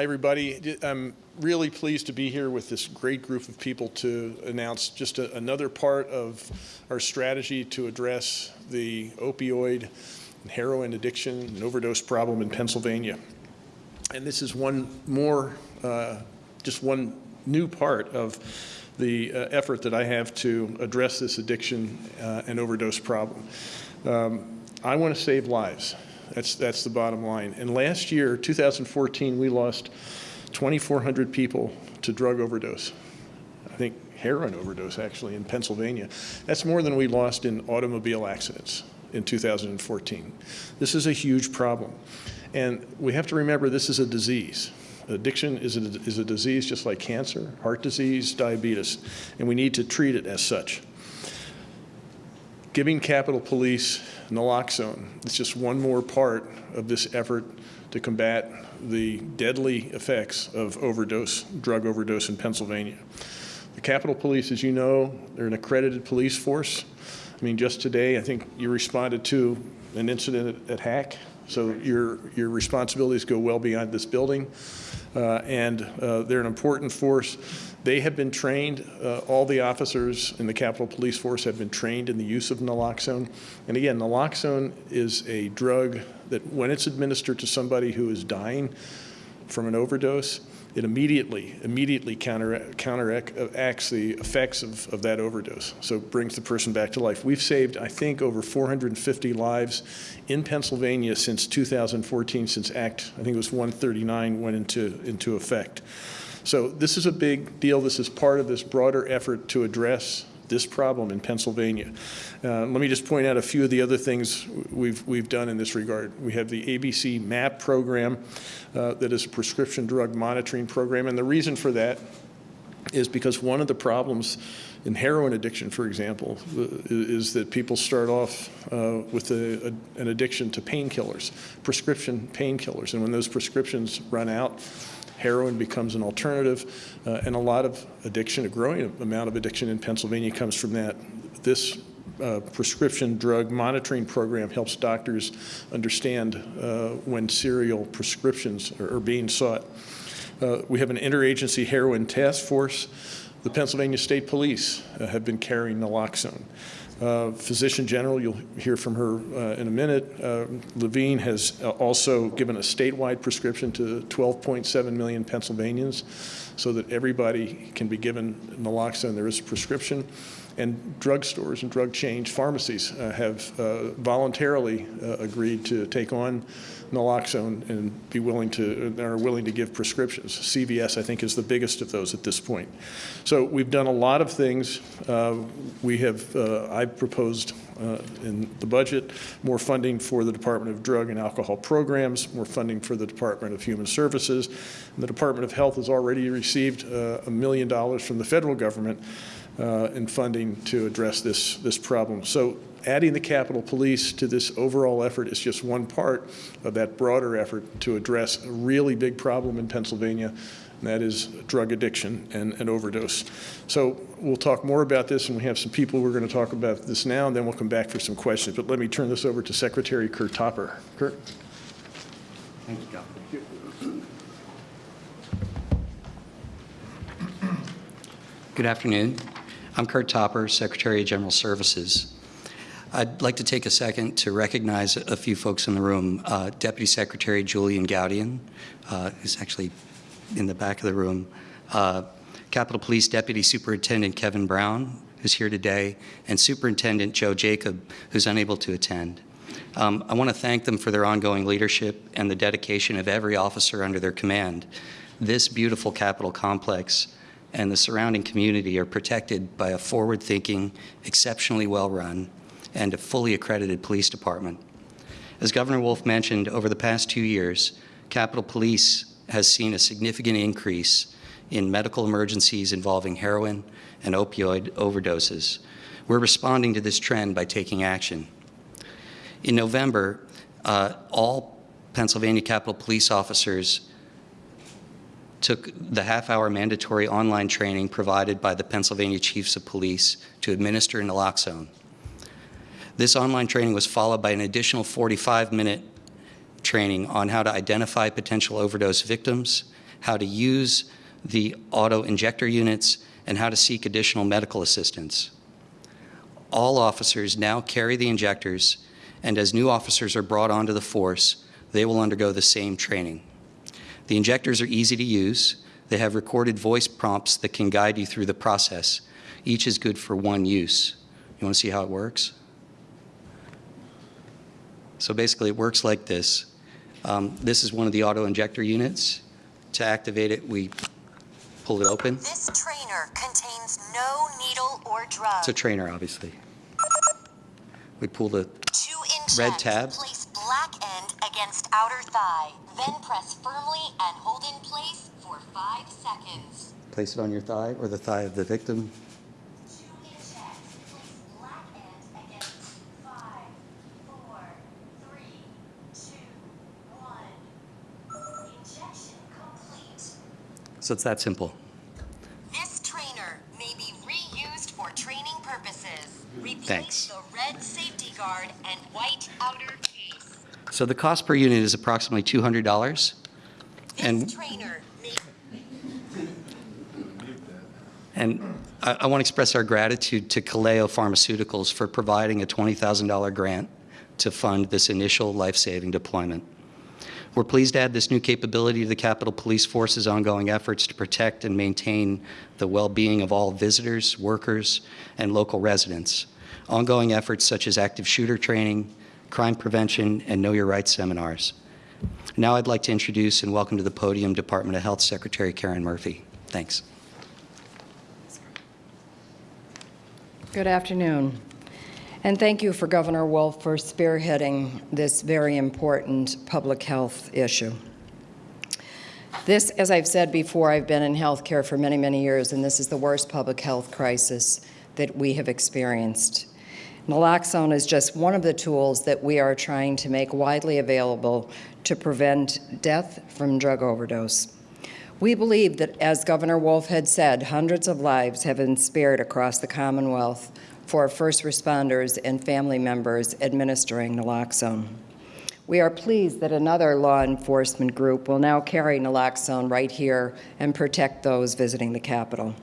Hi, everybody. I'm really pleased to be here with this great group of people to announce just a, another part of our strategy to address the opioid and heroin addiction and overdose problem in Pennsylvania. And this is one more, uh, just one new part of the uh, effort that I have to address this addiction uh, and overdose problem. Um, I want to save lives. That's, that's the bottom line. And last year, 2014, we lost 2,400 people to drug overdose. I think heroin overdose, actually, in Pennsylvania. That's more than we lost in automobile accidents in 2014. This is a huge problem. And we have to remember this is a disease. Addiction is a, is a disease just like cancer, heart disease, diabetes, and we need to treat it as such. Giving Capitol Police naloxone is just one more part of this effort to combat the deadly effects of overdose, drug overdose in Pennsylvania. The Capitol Police, as you know, they're an accredited police force. I mean, just today, I think you responded to an incident at, at HACC, so your, your responsibilities go well beyond this building. Uh, and uh, they're an important force. They have been trained, uh, all the officers in the Capitol Police Force have been trained in the use of naloxone. And again, naloxone is a drug that when it's administered to somebody who is dying from an overdose, it immediately, immediately counter, counteracts the effects of, of that overdose. So it brings the person back to life. We've saved, I think, over 450 lives in Pennsylvania since 2014, since Act, I think it was 139 went into, into effect. So this is a big deal. This is part of this broader effort to address this problem in Pennsylvania. Uh, let me just point out a few of the other things we've, we've done in this regard. We have the ABC MAP program uh, that is a prescription drug monitoring program, and the reason for that is because one of the problems in heroin addiction, for example, uh, is that people start off uh, with a, a, an addiction to painkillers, prescription painkillers. And when those prescriptions run out, heroin becomes an alternative, uh, and a lot of addiction, a growing amount of addiction in Pennsylvania comes from that. This uh, prescription drug monitoring program helps doctors understand uh, when serial prescriptions are, are being sought. Uh, we have an interagency heroin task force. The Pennsylvania State Police uh, have been carrying naloxone. Uh, Physician General, you'll hear from her uh, in a minute. Uh, Levine has uh, also given a statewide prescription to 12.7 million Pennsylvanians so that everybody can be given naloxone. There is a prescription. And drugstores and drug chains, pharmacies uh, have uh, voluntarily agreed to take on naloxone and be willing to, are willing to give prescriptions. CVS, I think, is the biggest of those at this point. So we've done a lot of things. Uh, we have, uh, I've proposed uh, in the budget more funding for the Department of Drug and Alcohol Programs, more funding for the Department of Human Services. And the Department of Health has already received uh, a million dollars from the federal government uh, in funding to address this, this problem. So adding the Capitol Police to this overall effort is just one part of that broader effort to address a really big problem in Pennsylvania, and that is drug addiction and, and overdose. So we'll talk more about this, and we have some people who are going to talk about this now, and then we'll come back for some questions. But let me turn this over to Secretary Curt Topper. Curt. Thank you, John. Good afternoon. I'm Curt Topper, Secretary of General Services. I'd like to take a second to recognize a few folks in the room. Uh, Deputy Secretary Julian Gaudian, uh, who's actually in the back of the room. Uh, Capitol Police Deputy Superintendent Kevin Brown, who's here today, and Superintendent Joe Jacob, who's unable to attend. Um, I want to thank them for their ongoing leadership and the dedication of every officer under their command. This beautiful Capitol complex and the surrounding community are protected by a forward-thinking, exceptionally well-run, and a fully accredited police department. As Governor Wolf mentioned, over the past two years, Capitol Police has seen a significant increase in medical emergencies involving heroin and opioid overdoses. We're responding to this trend by taking action. In November, uh, all Pennsylvania Capitol Police officers took the half-hour mandatory online training provided by the Pennsylvania Chiefs of Police to administer naloxone. This online training was followed by an additional 45-minute training on how to identify potential overdose victims how to use the auto injector units, and how to seek additional medical assistance. All officers now carry the injectors, and as new officers are brought onto the force, they will undergo the same training. The injectors are easy to use. They have recorded voice prompts that can guide you through the process. Each is good for one use. You want to see how it works? So basically, it works like this. Um, This is one of the auto injector units. To activate it, we pull it open. This trainer contains no needle or drug. It's a trainer, obviously. We pull the, red tab. Against outer thigh, then press firmly and hold in place for five seconds. place it on your thigh or the thigh of the victim. To inject, place black end against five, four, three, two, one. Injection complete. So it's that simple. This trainer may be reused for training purposes. Replace Thanks. So the cost per unit is approximately $200. This And- trainer And I, I want to express our gratitude to Kaleo Pharmaceuticals for providing a $20,000 grant to fund this initial life-saving deployment. We're pleased to add this new capability to the Capitol Police Force's ongoing efforts to protect and maintain the well-being of all visitors, workers, and local residents. Ongoing efforts such as active shooter training, crime prevention, and Know Your Rights seminars. Now I'd like to introduce and welcome to the podium Department of Health Secretary Karen Murphy. Thanks. Good afternoon. And thank you for Governor Wolf for spearheading this very important public health issue. This, as I've said before, I've been in healthcare for many, many years, and this is the worst public health crisis that we have experienced. Naloxone is just one of the tools that we are trying to make widely available to prevent death from drug overdose. We believe that, as Governor Wolf had said, hundreds of lives have been spared across the Commonwealth for first responders and family members administering naloxone. We are pleased that another law enforcement group will now carry naloxone right here and protect those visiting the Capitol.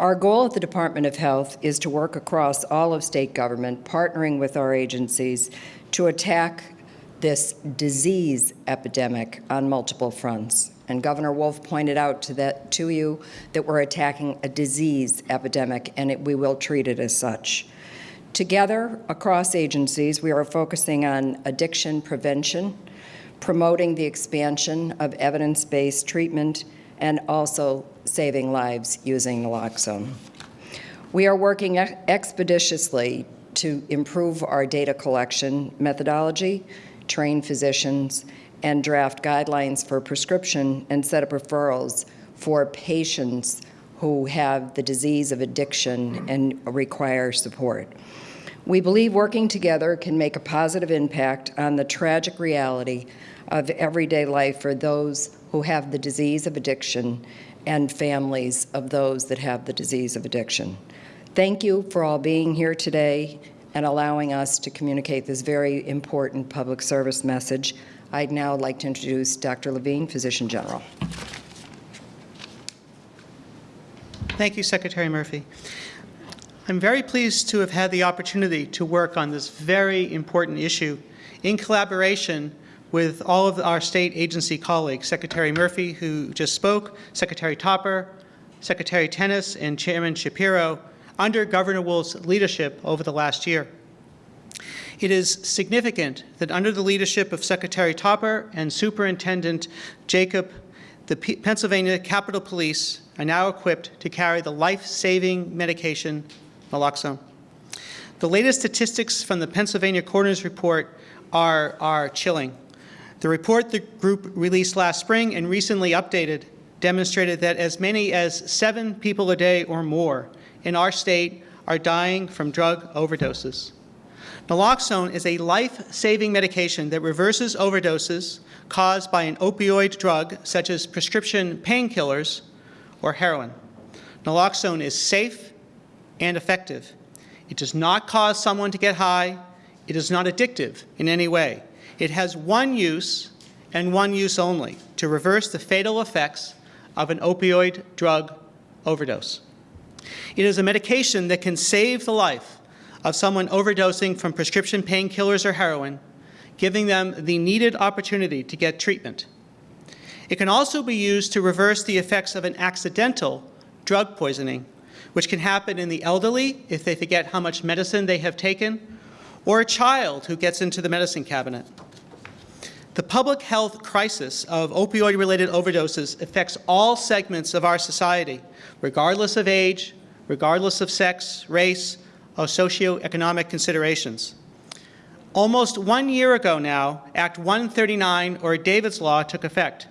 Our goal at the Department of Health is to work across all of state government, partnering with our agencies to attack this disease epidemic on multiple fronts. And Governor Wolf pointed out to that to you that we're attacking a disease epidemic, and it, we will treat it as such. Together, across agencies, we are focusing on addiction prevention, promoting the expansion of evidence-based treatment, and also saving lives using naloxone. We are working expeditiously to improve our data collection methodology, train physicians, and draft guidelines for prescription and set up referrals for patients who have the disease of addiction and require support. We believe working together can make a positive impact on the tragic reality of everyday life for those who have the disease of addiction and families of those that have the disease of addiction. Thank you for all being here today and allowing us to communicate this very important public service message. I'd now like to introduce Dr. Levine, Physician General. Thank you, Secretary Murphy. I'm very pleased to have had the opportunity to work on this very important issue in collaboration with all of our state agency colleagues, Secretary Murphy, who just spoke, Secretary Topper, Secretary Tennis, and Chairman Shapiro, under Governor Wolf's leadership over the last year. It is significant that under the leadership of Secretary Topper and Superintendent Jacob, the P- Pennsylvania Capitol Police are now equipped to carry the life-saving medication naloxone. The latest statistics from the Pennsylvania Coroner's Report are, are chilling. The report the group released last spring and recently updated demonstrated that as many as seven people a day or more in our state are dying from drug overdoses. Naloxone is a life-saving medication that reverses overdoses caused by an opioid drug such as prescription painkillers or heroin. Naloxone is safe and effective. It does not cause someone to get high. It is not addictive in any way. It has one use and one use only to reverse the fatal effects of an opioid drug overdose. It is a medication that can save the life of someone overdosing from prescription painkillers or heroin, giving them the needed opportunity to get treatment. It can also be used to reverse the effects of an accidental drug poisoning, which can happen in the elderly if they forget how much medicine they have taken, or a child who gets into the medicine cabinet. The public health crisis of opioid-related overdoses affects all segments of our society, regardless of age, regardless of sex, race, or socioeconomic considerations. Almost one year ago now, Act 139, or David's Law, took effect.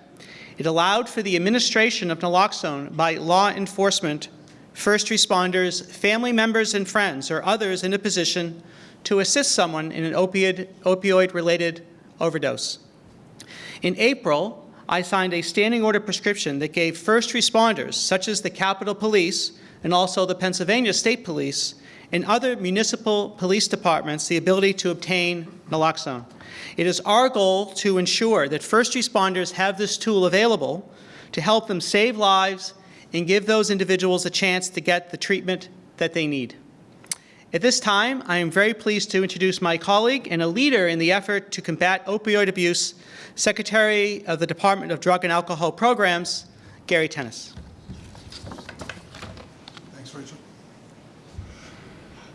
It allowed for the administration of naloxone by law enforcement, first responders, family members and friends, or others in a position to assist someone in an opioid, opioid-related overdose. In April, I signed a standing order prescription that gave first responders, such as the Capitol Police and also the Pennsylvania State Police, and other municipal police departments the ability to obtain naloxone. It is our goal to ensure that first responders have this tool available to help them save lives and give those individuals a chance to get the treatment that they need. At this time, I am very pleased to introduce my colleague and a leader in the effort to combat opioid abuse, Secretary of the Department of Drug and Alcohol Programs, Gary Tennis. Thanks, Rachel.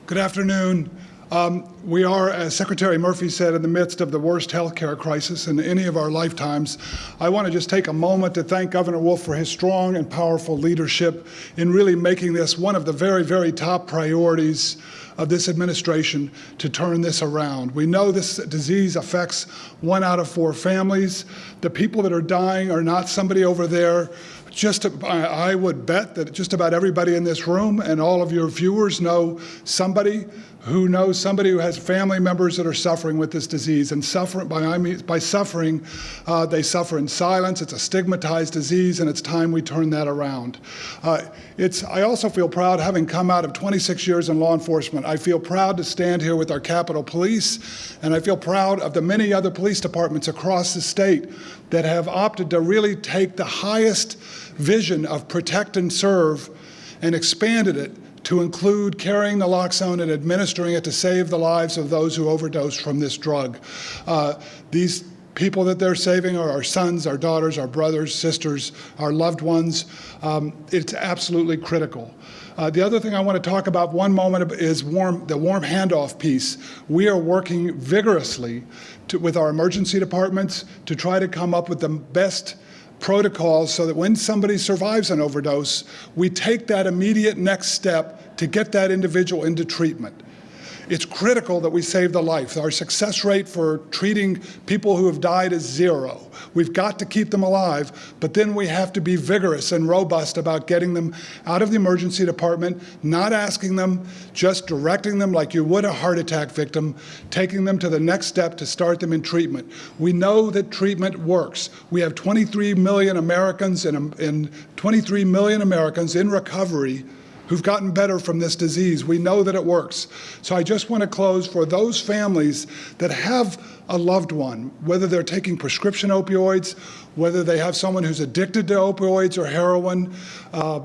Good afternoon. Um, we are, as Secretary Murphy said, in the midst of the worst healthcare crisis in any of our lifetimes. I want to just take a moment to thank Governor Wolf for his strong and powerful leadership in really making this one of the very, very top priorities of this administration to turn this around. We know this disease affects one out of four families. The people that are dying are not somebody over there just I would bet that just about everybody in this room and all of your viewers know somebody who knows somebody who has family members that are suffering with this disease. And suffering, by, I mean, by suffering, uh, they suffer in silence. It's a stigmatized disease, and it's time we turn that around. Uh, it's, I also feel proud, having come out of 26 years in law enforcement, I feel proud to stand here with our Capitol Police, and I feel proud of the many other police departments across the state that have opted to really take the highest vision of protect and serve and expanded it to include carrying naloxone and administering it to save the lives of those who overdose from this drug. Uh, these people that they're saving are our sons, our daughters, our brothers, sisters, our loved ones. Um, it's absolutely critical. Uh, the other thing I want to talk about one moment is warm, the warm handoff piece. We are working vigorously to, with our emergency departments to try to come up with the best protocols so that when somebody survives an overdose, we take that immediate next step to get that individual into treatment. It's critical that we save the life. Our success rate for treating people who have died is zero. We've got to keep them alive, but then we have to be vigorous and robust about getting them out of the emergency department, not asking them, just directing them like you would a heart attack victim, taking them to the next step to start them in treatment. We know that treatment works. We have 23 million Americans in, in 23 million Americans in recovery who've gotten better from this disease. We know that it works. So I just want to close for those families that have a loved one, whether they're taking prescription opioids, whether they have someone who's addicted to opioids or heroin, uh,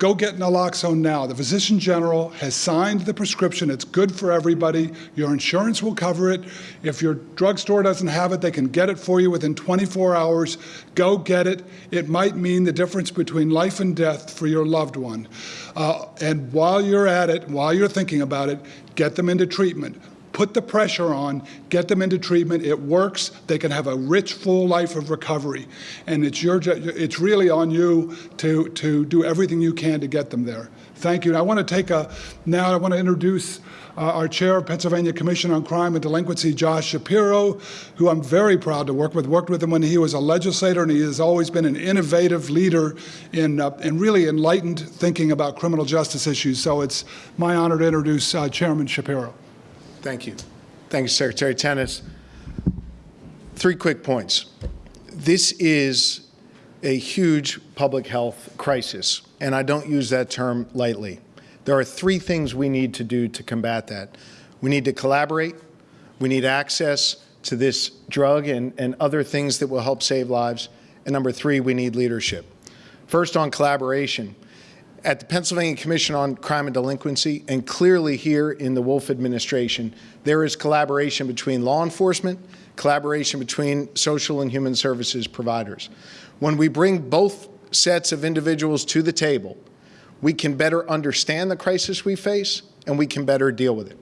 Go get naloxone now. The physician general has signed the prescription. It's good for everybody. Your insurance will cover it. If your drugstore doesn't have it, they can get it for you within 24 hours. Go get it. It might mean the difference between life and death for your loved one. Uh, and while you're at it, while you're thinking about it, get them into treatment put the pressure on, get them into treatment. It works. They can have a rich, full life of recovery. And it's, your, it's really on you to, to do everything you can to get them there. Thank you. And I want to take a, now I want to introduce uh, our chair of Pennsylvania Commission on Crime and Delinquency, Josh Shapiro, who I'm very proud to work with. Worked with him when he was a legislator, and he has always been an innovative leader in, uh, in really enlightened thinking about criminal justice issues. So it's my honor to introduce uh, Chairman Shapiro. Thank you. Thank you, Secretary Tennis. Three quick points. This is a huge public health crisis, and I don't use that term lightly. There are three things we need to do to combat that. We need to collaborate, we need access, to this drug and, and other things that will help save lives. And number three, we need leadership. First, on collaboration. At the Pennsylvania Commission on Crime and Delinquency, and clearly here in the Wolf administration, there is collaboration between law enforcement, collaboration between social and human services providers. When we bring both sets of individuals to the table, we can better understand the crisis we face and we can better deal with it.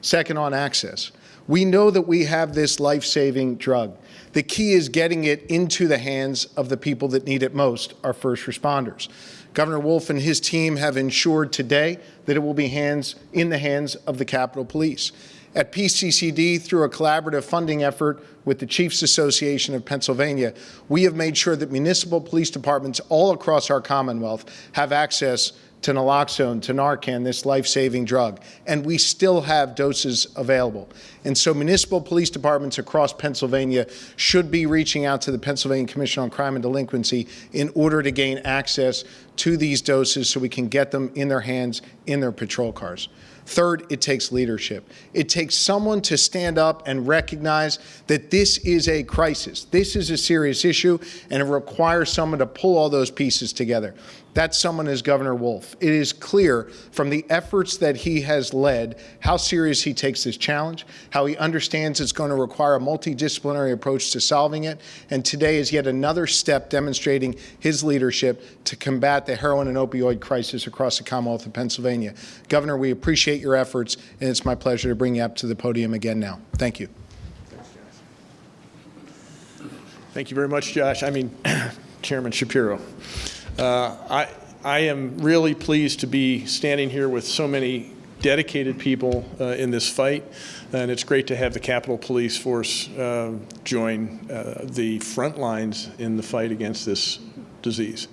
Second, on access. We know that we have this life-saving drug. The key is getting it into the hands of the people that need it most, our first responders. Governor Wolf and his team have ensured today that it will be hands in the hands of the Capitol Police. At PCCD, through a collaborative funding effort with the Chiefs Association of Pennsylvania, we have made sure that municipal police departments all across our Commonwealth have access to naloxone, to Narcan, this life-saving drug, and we still have doses available. And so municipal police departments across Pennsylvania should be reaching out to the Pennsylvania Commission on Crime and Delinquency in order to gain access to these doses so we can get them in their hands in their patrol cars. Third, it takes leadership. It takes someone to stand up and recognize that this is a crisis. This is a serious issue, and it requires someone to pull all those pieces together. That someone is Governor Wolf. It is clear from the efforts that he has led how serious he takes this challenge, how he understands it's going to require a multidisciplinary approach to solving it, and today is yet another step demonstrating his leadership to combat the heroin and opioid crisis across the Commonwealth of Pennsylvania. Governor, we appreciate your efforts, and it's my pleasure to bring you up to the podium again now. Thank you. Thank you very much, Josh. I mean, Chairman Shapiro. Uh, I, I am really pleased to be standing here with so many dedicated people uh, in this fight, and it's great to have the Capitol Police Force uh, join uh, the front lines in the fight against this disease.